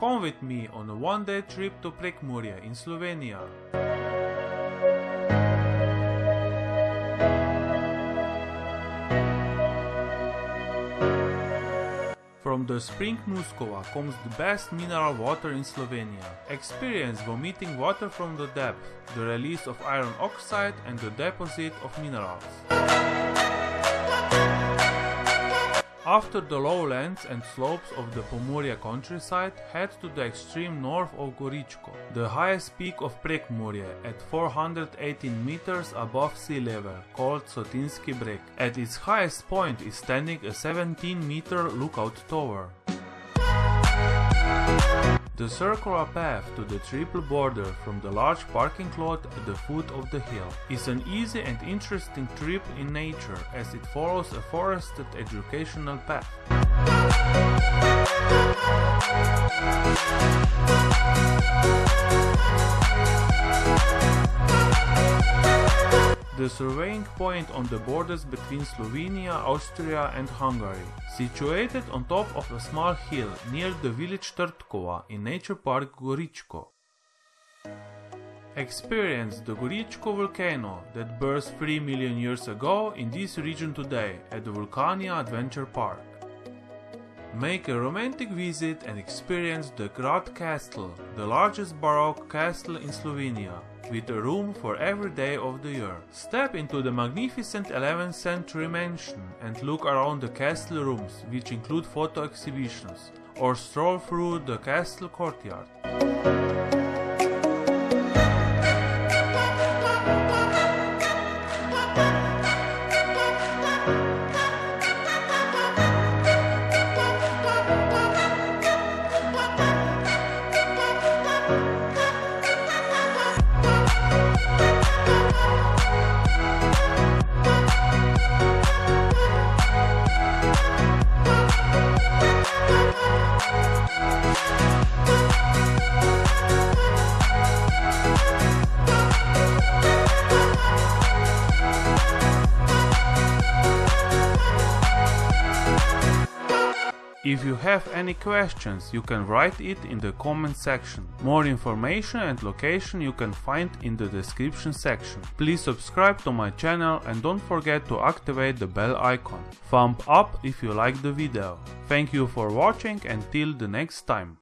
Come with me on a one day trip to Prekmurje in Slovenia. From the spring Nuskova comes the best mineral water in Slovenia. Experience vomiting water from the depth, the release of iron oxide and the deposit of minerals. After the lowlands and slopes of the Pomurje countryside, head to the extreme north of Goričko, the highest peak of Prekmurje at 418 meters above sea level, called Sotinski Breg. At its highest point is standing a 17 meter lookout tower. The circular path to the triple border from the large parking lot at the foot of the hill is an easy and interesting trip in nature as it follows a forested educational path. The surveying point on the borders between Slovenia, Austria and Hungary, situated on top of a small hill near the village Trdkova in Nature Park Goričko. Experience the Goričko volcano that burst 3 million years ago in this region today at the Vulcania Adventure Park. Make a romantic visit and experience the Grad Castle, the largest Baroque castle in Slovenia, with a room for every day of the year. Step into the magnificent 11th century mansion and look around the castle rooms, which include photo exhibitions, or stroll through the castle courtyard. If you have any questions, you can write it in the comment section. More information and location you can find in the description section. Please subscribe to my channel and don't forget to activate the bell icon. Thumb up if you like the video. Thank you for watching and till the next time.